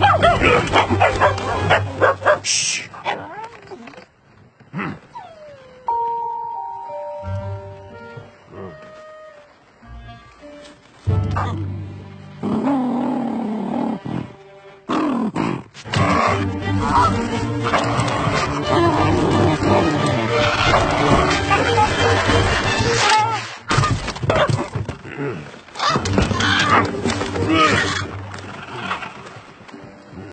Ha ha ha! Ugh!